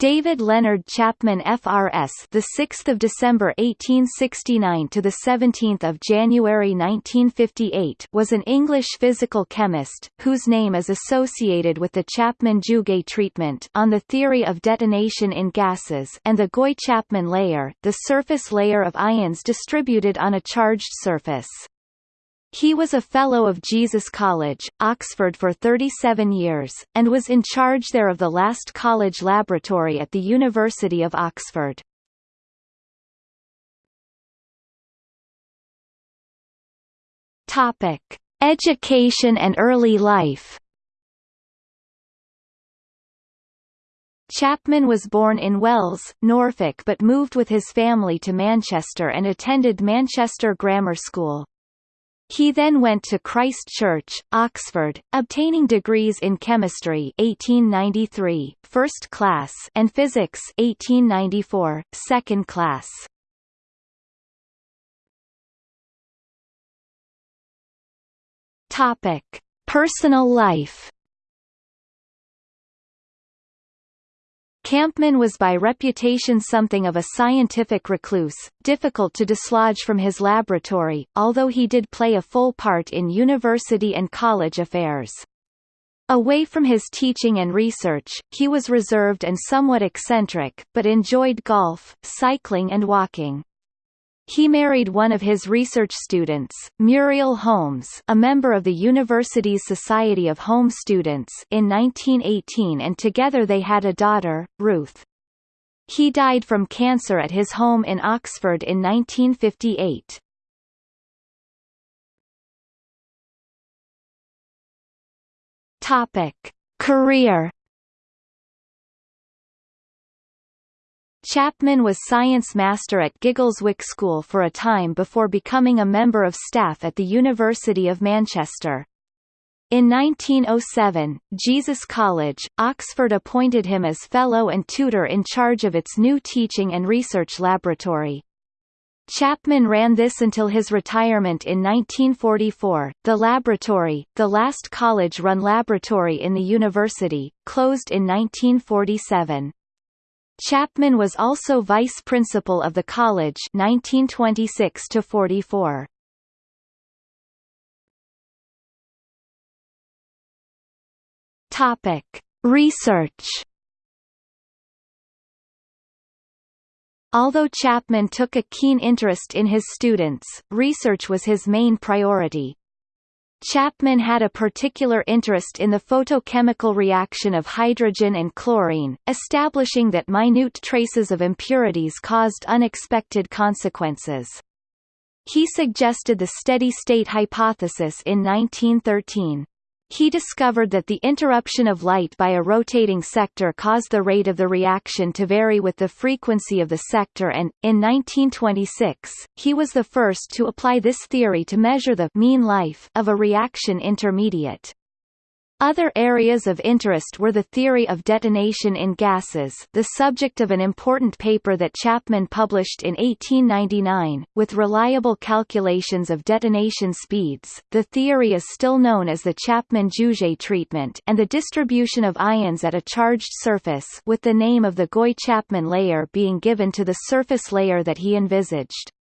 David Leonard Chapman FRS the 6th of December 1869 to the 17th of January 1958 was an English physical chemist whose name is associated with the Chapman-Jouguet treatment on the theory of detonation in gases and the Gouy-Chapman layer, the surface layer of ions distributed on a charged surface. He was a Fellow of Jesus College, Oxford for 37 years, and was in charge there of the last college laboratory at the University of Oxford. Topic. Education and early life Chapman was born in Wells, Norfolk but moved with his family to Manchester and attended Manchester Grammar School. He then went to Christ Church, Oxford, obtaining degrees in chemistry 1893, first class, and physics 1894, second class. Topic: Personal life. Chapman was by reputation something of a scientific recluse, difficult to dislodge from his laboratory, although he did play a full part in university and college affairs. Away from his teaching and research, he was reserved and somewhat eccentric, but enjoyed golf, cycling and walking. He married one of his research students, Muriel Holmes a member of the university's Society of Home Students in 1918 and together they had a daughter, Ruth. He died from cancer at his home in Oxford in 1958. Topic. Career Chapman was science master at Giggleswick School for a time before becoming a member of staff at the University of Manchester. In 1907, Jesus College, Oxford appointed him as fellow and tutor in charge of its new teaching and research laboratory. Chapman ran this until his retirement in 1944. The laboratory, the last college-run laboratory in the university, closed in 1947. Chapman was also vice principal of the college 1926 to 44. Topic: Research. Although Chapman took a keen interest in his students, research was his main priority. Chapman had a particular interest in the photochemical reaction of hydrogen and chlorine, establishing that minute traces of impurities caused unexpected consequences. He suggested the steady-state hypothesis in 1913. He discovered that the interruption of light by a rotating sector caused the rate of the reaction to vary with the frequency of the sector and, in 1926, he was the first to apply this theory to measure the mean life of a reaction intermediate. Other areas of interest were the theory of detonation in gases the subject of an important paper that Chapman published in 1899, with reliable calculations of detonation speeds, the theory is still known as the Chapman-Jouguet treatment and the distribution of ions at a charged surface with the name of the Gouy-Chapman layer being given to the surface layer that he envisaged.